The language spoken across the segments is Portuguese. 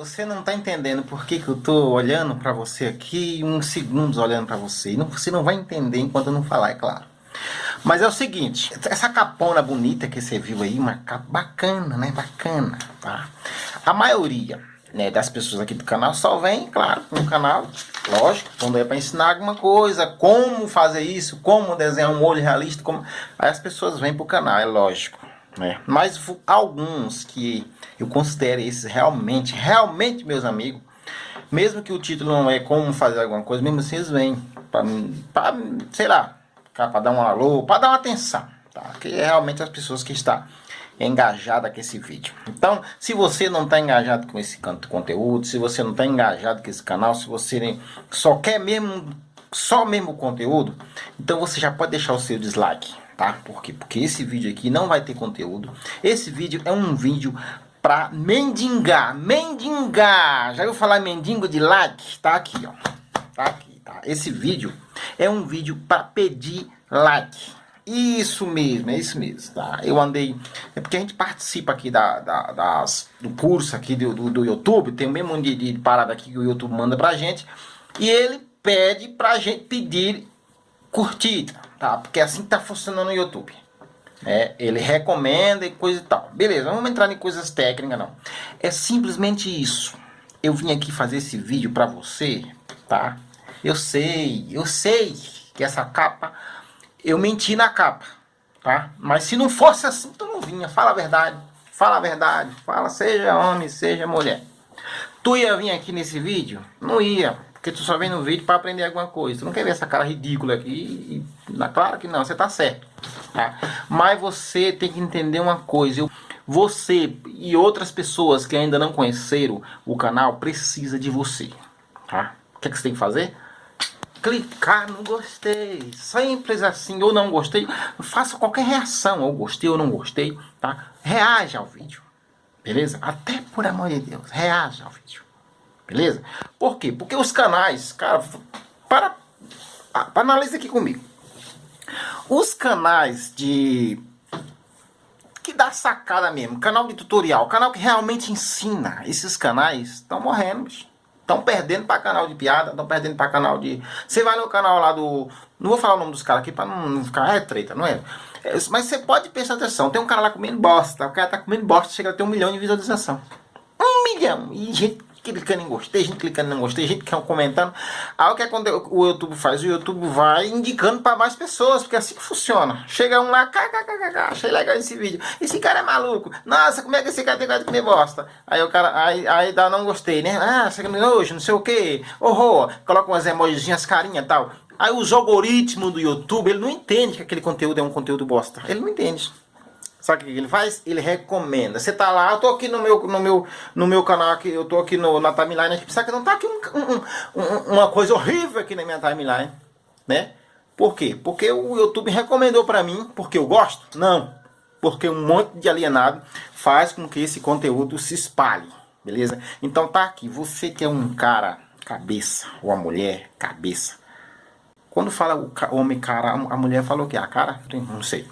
você não tá entendendo por que, que eu tô olhando pra você aqui, uns segundos olhando pra você. Não, você não vai entender enquanto eu não falar, é claro. Mas é o seguinte, essa capona bonita que você viu aí, uma capa bacana, né? Bacana, tá? A maioria né, das pessoas aqui do canal só vem, claro, no canal, lógico, quando é para ensinar alguma coisa, como fazer isso, como desenhar um olho realista, como... aí as pessoas vêm pro canal, é lógico. Né? Mas alguns que eu considero esses realmente, realmente meus amigos, mesmo que o título não é como fazer alguma coisa, mesmo assim eles vêm para, sei lá, para dar um alô, para dar uma atenção, tá? Que é realmente as pessoas que estão engajadas com esse vídeo. Então, se você não está engajado com esse conteúdo, se você não está engajado com esse canal, se você só quer mesmo, só mesmo o conteúdo, então você já pode deixar o seu dislike, tá? Por quê? Porque esse vídeo aqui não vai ter conteúdo. Esse vídeo é um vídeo para mendigar, mendigar. Já ouviu falar mendigo de like? Tá aqui, ó. Tá aqui, tá? Esse vídeo é um vídeo para pedir like. Isso mesmo, é isso mesmo, tá? Eu andei... É porque a gente participa aqui da, da das, do curso aqui do, do, do, YouTube, tem o mesmo de, de parada aqui que o YouTube manda pra gente, e ele pede pra gente pedir curtida, tá? Porque assim tá funcionando o YouTube. É, ele recomenda e coisa e tal. Beleza, vamos entrar em coisas técnicas não. É simplesmente isso. Eu vim aqui fazer esse vídeo pra você, tá? Eu sei, eu sei que essa capa eu menti na capa, tá? Mas se não fosse assim, tu não vinha. Fala a verdade. Fala a verdade. Fala, seja homem, seja mulher. Tu ia vir aqui nesse vídeo? Não ia. Porque tu só vem no vídeo para aprender alguma coisa. Tu não quer ver essa cara ridícula aqui. E, claro que não, você tá certo. Tá? Mas você tem que entender uma coisa. Eu, você e outras pessoas que ainda não conheceram o canal precisa de você. Tá? O que, é que você tem que fazer? clicar no gostei. Simples assim, ou não gostei. Faça qualquer reação, ou gostei ou não gostei, tá? Reaja ao vídeo, beleza? Até por amor de Deus, reaja ao vídeo, beleza? Por quê? Porque os canais, cara, para, para analisa aqui comigo. Os canais de que dá sacada mesmo, canal de tutorial, canal que realmente ensina, esses canais estão morrendo. Estão perdendo para canal de piada, estão perdendo para canal de... Você vai no canal lá do... Não vou falar o nome dos caras aqui para não ficar... É treta, não é? é? Mas você pode prestar atenção. Tem um cara lá comendo bosta. O cara tá comendo bosta, chega a ter um milhão de visualização. Um milhão. E gente clicando em gostei, gente clicando em gostei, gente comentando. Aí o que o YouTube faz? O YouTube vai indicando para mais pessoas, porque é assim que funciona. Chega um lá, kkkk, achei legal esse vídeo. Esse cara é maluco. Nossa, como é que esse cara tem que comer bosta? Aí o cara, aí, aí dá não gostei, né? Ah, você hoje, não sei o que. Horror, coloca umas emojizinhas, carinha e tal. Aí os algoritmos do YouTube, ele não entende que aquele conteúdo é um conteúdo bosta. Ele não entende. Sabe o que ele faz? Ele recomenda. Você tá lá, eu tô aqui no meu, no meu, no meu canal, aqui, eu tô aqui no, na timeline, aqui, sabe que não tá aqui um, um, um, uma coisa horrível aqui na minha timeline, né? Por quê? Porque o YouTube recomendou pra mim, porque eu gosto? Não. Porque um monte de alienado faz com que esse conteúdo se espalhe, beleza? Então tá aqui, você que é um cara cabeça, ou a mulher cabeça. Quando fala o homem cara, a mulher falou que a cara, não sei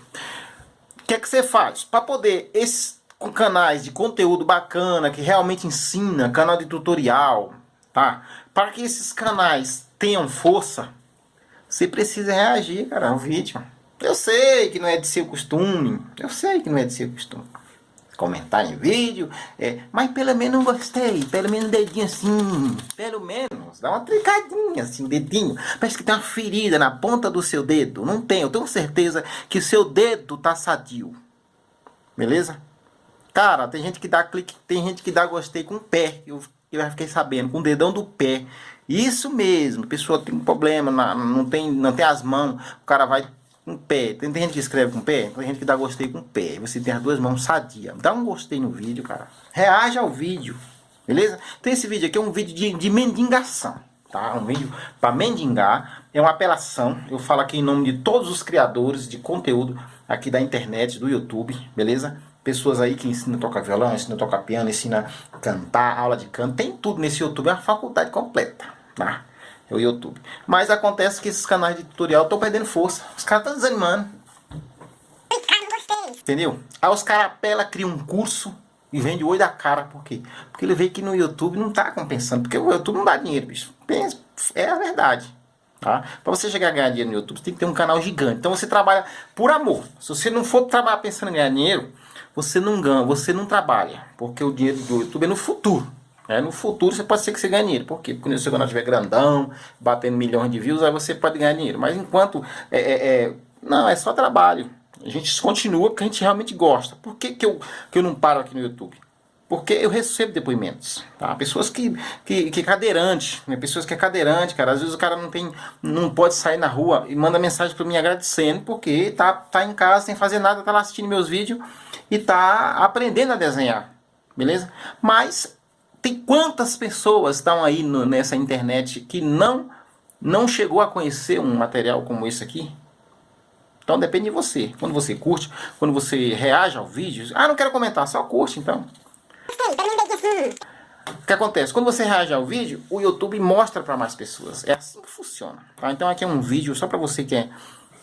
que é que você faz? Para poder esses canais de conteúdo bacana, que realmente ensina, canal de tutorial, tá? Para que esses canais tenham força, você precisa reagir, cara, ao vídeo. Eu sei que não é de seu costume, eu sei que não é de seu costume comentar em vídeo, é, mas pelo menos gostei, pelo menos dedinho assim, pelo menos, dá uma tricadinha assim, dedinho, parece que tem uma ferida na ponta do seu dedo, não tem, eu tenho certeza que o seu dedo tá sadio, beleza? Cara, tem gente que dá clique, tem gente que dá gostei com o pé, eu, eu fiquei sabendo, com o dedão do pé, isso mesmo, pessoa tem um problema, não tem, não tem as mãos, o cara vai com pé. Tem, tem, gente que escreve com pé, tem gente que dá gostei com pé. Você tem as duas mãos sadia. Dá um gostei no vídeo, cara. Reage ao vídeo, beleza? Então esse vídeo aqui é um vídeo de, de mendigação, tá? Um vídeo para mendigar. É uma apelação. Eu falo aqui em nome de todos os criadores de conteúdo aqui da internet, do YouTube, beleza? Pessoas aí que ensinam a tocar violão, ensinam a tocar piano, ensinam a cantar, aula de canto. Tem tudo nesse YouTube, é uma faculdade completa, tá? O YouTube. Mas acontece que esses canais de tutorial estão perdendo força. Os caras estão desanimando. Entendeu? Aí os caras apelam, criam um curso, E vende o olho da cara, por quê? Porque ele vê que no YouTube não tá compensando. Porque o YouTube não dá dinheiro, bicho. É a verdade. Tá? Para você chegar a ganhar dinheiro no YouTube, você tem que ter um canal gigante. Então você trabalha por amor. Se você não for trabalhar pensando em ganhar dinheiro, você não ganha, você não trabalha. Porque o dinheiro do YouTube é no futuro. É, no futuro você pode ser que você ganhe dinheiro. Por quê? Porque quando você estiver grandão, batendo milhões de views, aí você pode ganhar dinheiro. Mas enquanto. É, é, é, não, é só trabalho. A gente continua porque a gente realmente gosta. Por que, que, eu, que eu não paro aqui no YouTube? Porque eu recebo depoimentos, tá? Pessoas que, que, que é cadeirante, né? Pessoas que é cadeirante, cara. Às vezes o cara não tem, não pode sair na rua e manda mensagem para mim agradecendo porque tá, tá em casa sem fazer nada, tá lá assistindo meus vídeos e tá aprendendo a desenhar, beleza? Mas tem quantas pessoas estão aí no, nessa internet que não não chegou a conhecer um material como esse aqui? Então depende de você. Quando você curte, quando você reage ao vídeo, ah, não quero comentar, só curte então. O que acontece? Quando você reage ao vídeo, o YouTube mostra para mais pessoas. É assim que funciona. Tá? Então aqui é um vídeo só para você que é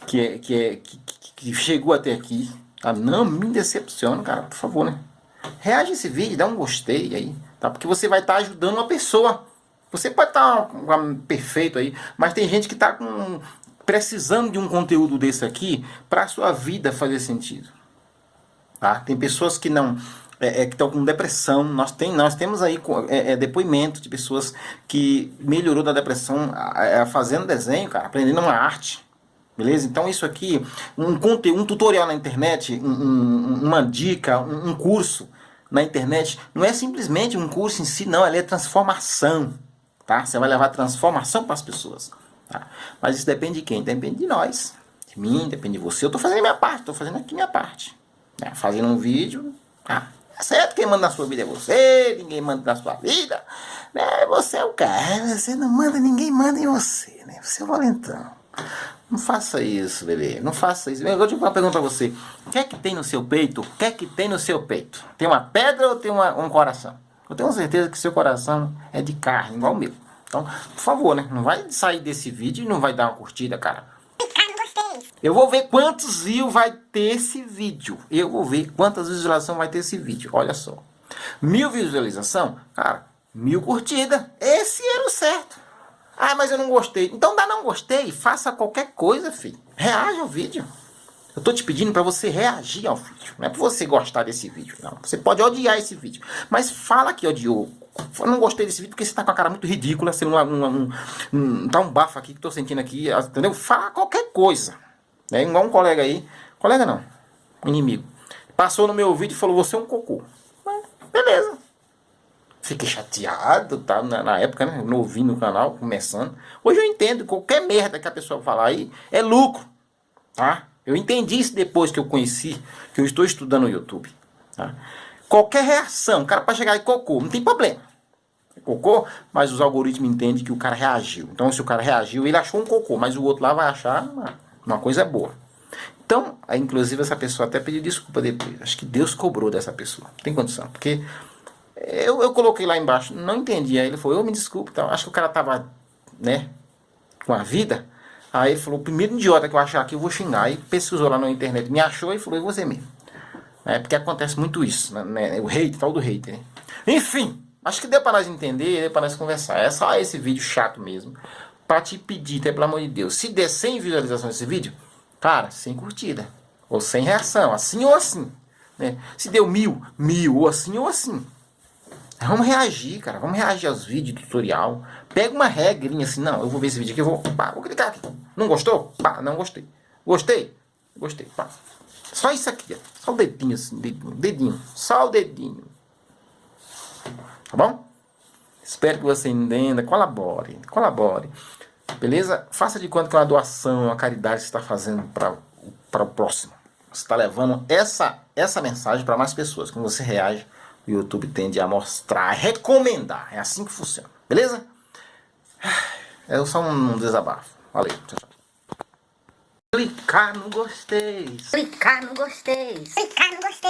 que é, que, é que, que, chegou até aqui. Tá? Não me decepciona, cara, por favor, né? Reage esse vídeo, dá um gostei aí, tá? Porque você vai estar tá ajudando uma pessoa. Você pode estar tá perfeito aí, mas tem gente que está precisando de um conteúdo desse aqui para a sua vida fazer sentido. Tá? Tem pessoas que não é, é, que estão com depressão. Nós, tem, nós temos aí é, é, depoimento de pessoas que melhorou da depressão fazendo desenho, cara, aprendendo uma arte. Beleza? Então isso aqui, um conteúdo, um tutorial na internet, um, um, uma dica, um, um, curso na internet, não é simplesmente um curso em si, não, ele é transformação. Tá? Você vai levar transformação para as pessoas. Tá? Mas isso depende de quem? Depende de nós. De mim, depende de você. Eu estou fazendo a minha parte, estou fazendo aqui a minha parte. Né? Fazendo um vídeo. Tá? É certo, quem manda na sua vida é você, ninguém manda na sua vida. Né? Você é o cara, você não manda, ninguém manda em você. Né? Você é o valentão. Não faça isso, bebê. Não faça isso. Eu vou te uma pergunta pra você. O que é que tem no seu peito? O que é que tem no seu peito? Tem uma pedra ou tem uma, um coração? Eu tenho certeza que seu coração é de carne, igual o meu. Então, por favor, né? Não vai sair desse vídeo e não vai dar uma curtida, cara. Eu vou ver quantos views vai ter esse vídeo. Eu vou ver quantas visualizações vai ter esse vídeo. Olha só. Mil visualização, cara, mil curtidas. Esse era o certo. Ah, mas eu não gostei. Então dá não gostei. Faça qualquer coisa, filho. Reaja ao vídeo. Eu tô te pedindo para você reagir ao vídeo. Não é para você gostar desse vídeo, não. Você pode odiar esse vídeo. Mas fala que odiou. Eu não gostei desse vídeo porque você tá com a cara muito ridícula. Você não, não, não, não tá um bafo aqui que tô sentindo aqui. Entendeu? Fala qualquer coisa. É igual um colega aí. Colega não. Inimigo. Passou no meu vídeo e falou, você é um cocô. beleza. Fiquei chateado, tá? Na, na, época, né? Novinho no canal, começando. Hoje eu entendo. Qualquer merda que a pessoa falar aí é lucro. Tá? Eu entendi isso depois que eu conheci, que eu estou estudando no YouTube. Tá? Qualquer reação, o cara para chegar e cocô, não tem problema. Cocô, mas os algoritmos entendem que o cara reagiu. Então, se o cara reagiu, ele achou um cocô, mas o outro lá vai achar uma, uma coisa boa. Então, inclusive, essa pessoa até pediu desculpa depois. Acho que Deus cobrou dessa pessoa. Tem condição. Porque eu, eu coloquei lá embaixo, não entendi. Aí ele falou, eu me desculpe. Então, acho que o cara tava, né, com a vida. Aí ele falou, o primeiro idiota que eu achar aqui, eu vou xingar. Aí pesquisou lá na internet, me achou e falou, e você mesmo. É porque acontece muito isso, né? né o hate, tal do hate, né? Enfim, acho que deu para nós entender, deu para nós conversar. É só esse vídeo chato mesmo. Pra te pedir, até pelo amor de Deus. Se der 100 visualizações desse vídeo, cara, sem curtida. Ou sem reação, assim ou assim. Né? Se deu mil, mil, ou assim ou assim. Vamos reagir, cara. Vamos reagir aos vídeos, tutorial. Pega uma regrinha assim, não, eu vou ver esse vídeo aqui, eu vou, pá, vou clicar aqui. Não gostou? Pá, não gostei. Gostei? Gostei, pá. Só isso aqui, ó. Só o dedinho assim, dedinho, dedinho. Só o dedinho. Tá bom? Espero que você entenda. Colabore, colabore. Beleza? Faça de conta que é uma doação, uma caridade que você está fazendo para o próximo. Você está levando essa, essa mensagem para mais pessoas. Quando você reage, o YouTube tende a mostrar, a recomendar. É assim que funciona. Beleza? É só um desabafo. Valeu. Tchau, tchau. Clicar no gostei. Clicar no gostei. Clicar no gostei.